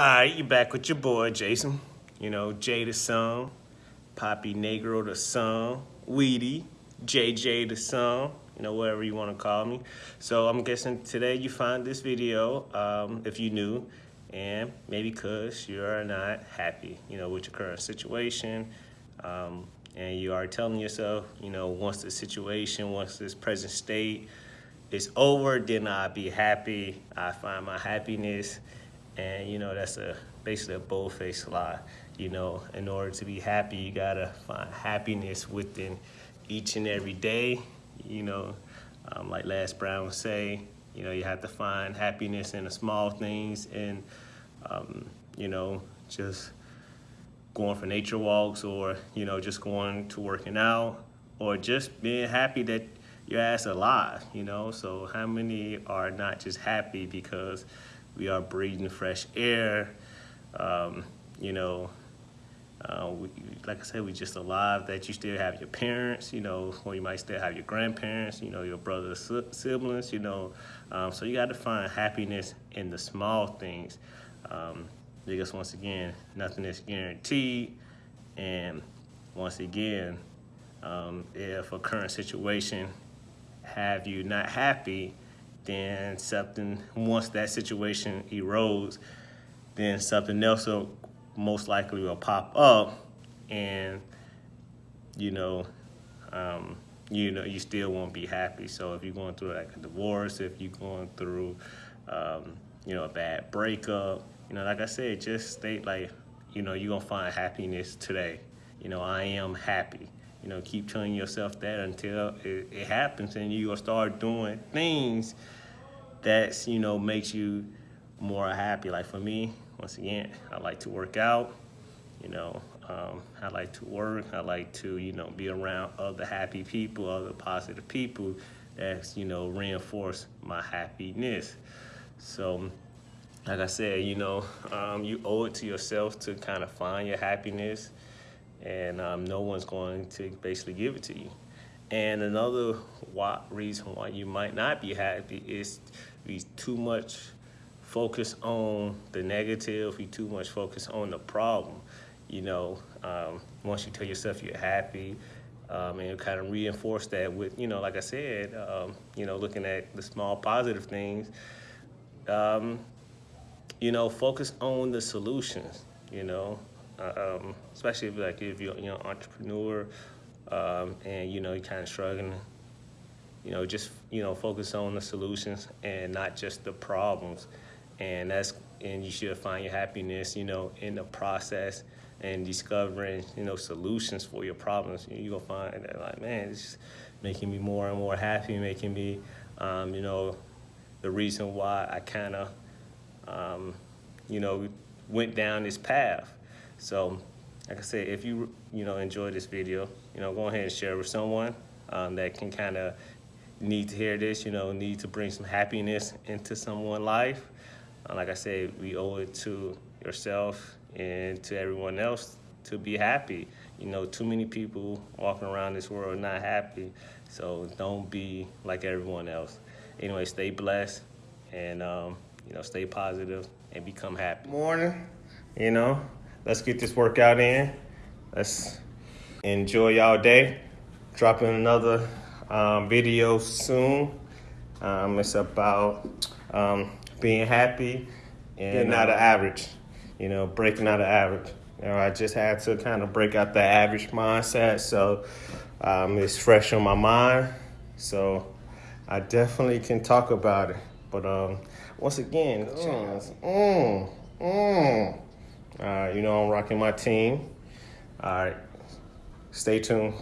All right, you back with your boy Jason. You know, Jay the Poppy Negro the son, Weedy, JJ the son, you know, whatever you want to call me. So I'm guessing today you find this video, um, if you new, and maybe because you're not happy, you know, with your current situation. Um, and you are telling yourself, you know, once the situation, once this present state is over, then I'll be happy. I find my happiness. And, you know, that's a basically a bold-faced lie. You know, in order to be happy, you gotta find happiness within each and every day. You know, um, like Les Brown would say, you know, you have to find happiness in the small things and, um, you know, just going for nature walks or, you know, just going to working out or just being happy that your ass alive, you know? So how many are not just happy because we are breathing fresh air, um, you know, uh, we, like I said, we just alive that you still have your parents, you know, or you might still have your grandparents, you know, your brothers, siblings, you know. Um, so you got to find happiness in the small things. Um, because once again, nothing is guaranteed. And once again, um, if a current situation have you not happy, then something, once that situation erodes, then something else will most likely will pop up and, you know, um, you know, you still won't be happy. So if you're going through like a divorce, if you're going through, um, you know, a bad breakup, you know, like I said, just state like, you know, you're gonna find happiness today. You know, I am happy. You know, keep telling yourself that until it, it happens and gonna start doing things that's, you know, makes you more happy. Like for me, once again, I like to work out, you know, um, I like to work, I like to, you know, be around other happy people, other positive people that's, you know, reinforce my happiness. So, like I said, you know, um, you owe it to yourself to kind of find your happiness and um, no one's going to basically give it to you. And another why, reason why you might not be happy is be too much focus on the negative, be too much focus on the problem. You know, um, once you tell yourself you're happy, um, and kind of reinforce that with, you know, like I said, um, you know, looking at the small positive things, um, you know, focus on the solutions, you know, uh, um, especially if like if you're, you know, entrepreneur um, and, you know, you're kind of struggling, you know, just, you know, focus on the solutions and not just the problems. And that's, and you should find your happiness, you know, in the process and discovering, you know, solutions for your problems. You're gonna find that like, man, it's making me more and more happy, making me, um, you know, the reason why I kind of um, you know, went down this path. So, like I said, if you, you know, enjoy this video, you know, go ahead and share with someone um, that can kind of need to hear this, you know, need to bring some happiness into someone's life. Uh, like I said, we owe it to yourself and to everyone else to be happy. You know, too many people walking around this world not happy. So don't be like everyone else. Anyway, stay blessed and um, you know, stay positive and become happy. Morning, you know, let's get this workout in. Let's enjoy y'all day. Dropping another um, video soon. Um, it's about um, being happy and getting out of average, you know, breaking out of average. You know, I just had to kind of break out the average mindset, so um, it's fresh on my mind. So I definitely can talk about it. But um, once again, mm, mm, mm. Uh, you know I'm rocking my team. All right, stay tuned.